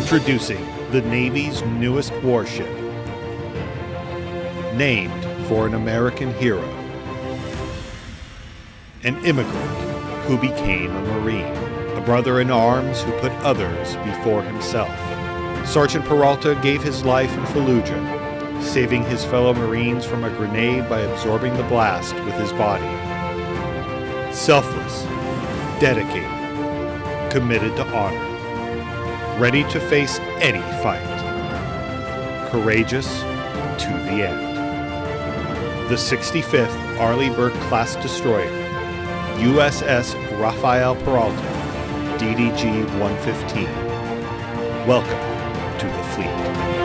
Introducing the Navy's newest warship, named for an American hero, an immigrant who became a Marine, a brother in arms who put others before himself. Sergeant Peralta gave his life in Fallujah, saving his fellow Marines from a grenade by absorbing the blast with his body. Selfless, dedicated, committed to honor, ready to face any fight, courageous to the end. The 65th Arleigh Burke class destroyer, USS Rafael Peralta, DDG 115. Welcome to the fleet.